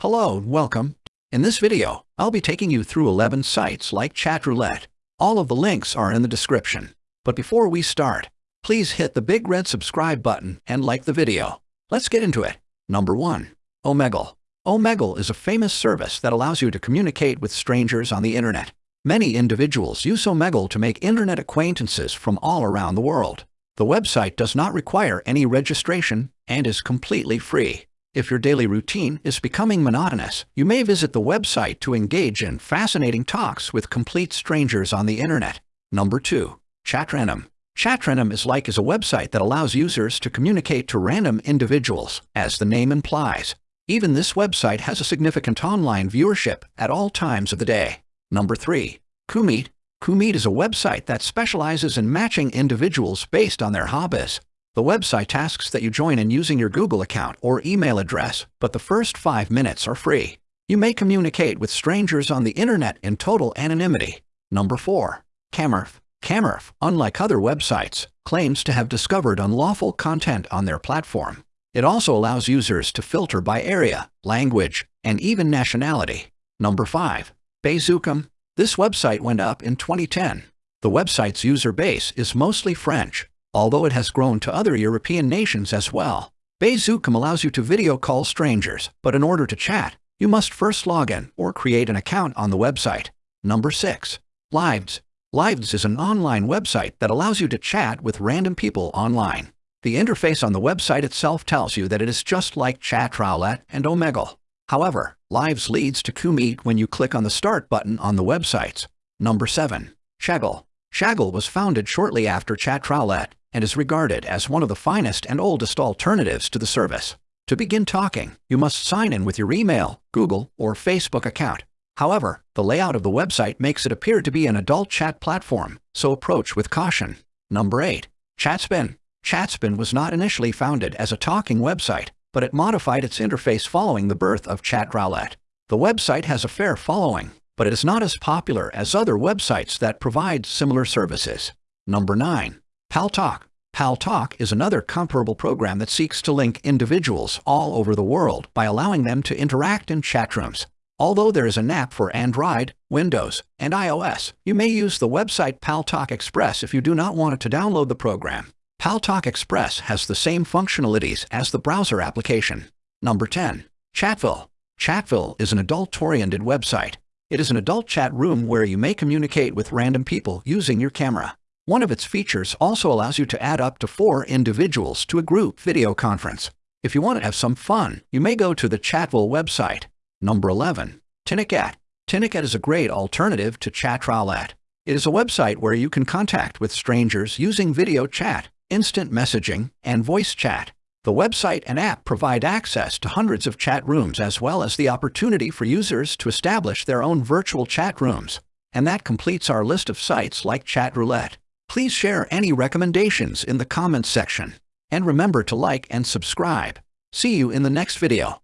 Hello and welcome. In this video, I'll be taking you through 11 sites like Chatroulette. All of the links are in the description. But before we start, please hit the big red subscribe button and like the video. Let's get into it. Number 1. Omegle. Omegle is a famous service that allows you to communicate with strangers on the internet. Many individuals use Omegle to make internet acquaintances from all around the world. The website does not require any registration and is completely free. If your daily routine is becoming monotonous, you may visit the website to engage in fascinating talks with complete strangers on the internet. Number 2. ChatRandom. ChatRandom is like as a website that allows users to communicate to random individuals, as the name implies. Even this website has a significant online viewership at all times of the day. Number 3. CooMeet. CooMeet is a website that specializes in matching individuals based on their hobbies. The website tasks that you join in using your Google account or email address, but the first five minutes are free. You may communicate with strangers on the internet in total anonymity. Number 4. CamSurf. CamSurf, unlike other websites, claims to have discovered unlawful content on their platform. It also allows users to filter by area, language, and even nationality. Number 5. Bazoocam. This website went up in 2010. The website's user base is mostly French, although it has grown to other European nations as well. Bazoocam allows you to video call strangers, but in order to chat, you must first log in or create an account on the website. Number 6. Lives. Lives is an online website that allows you to chat with random people online. The interface on the website itself tells you that it is just like Chatroulette and Omegle. However, Lives leads to CooMeet when you click on the Start button on the websites. Number 7. Shagle. Chaggle was founded shortly after Chatroulette and is regarded as one of the finest and oldest alternatives to the service. To begin talking, you must sign in with your email, Google, or Facebook account. However, the layout of the website makes it appear to be an adult chat platform, so approach with caution. Number 8. Chatspin. Chatspin was not initially founded as a talking website, but it modified its interface following the birth of Chatroulette. The website has a fair following, but it is not as popular as other websites that provide similar services. Number 9. Paltalk. Paltalk is another comparable program that seeks to link individuals all over the world by allowing them to interact in chat rooms. Although there is an app for Android, Windows, and iOS, you may use the website Paltalk Express if you do not want to download the program. Paltalk Express has the same functionalities as the browser application. Number 10. Chatville. Chatville is an adult-oriented website. It is an adult chat room where you may communicate with random people using your camera. One of its features also allows you to add up to four individuals to a group video conference. If you want to have some fun, you may go to the Chatville website. Number 11. TinyChat. TinyChat is a great alternative to Chatroulette. It is a website where you can contact with strangers using video chat, instant messaging, and voice chat. The website and app provide access to hundreds of chat rooms as well as the opportunity for users to establish their own virtual chat rooms. And that completes our list of sites like Chatroulette. Please share any recommendations in the comments section. And remember to like and subscribe. See you in the next video.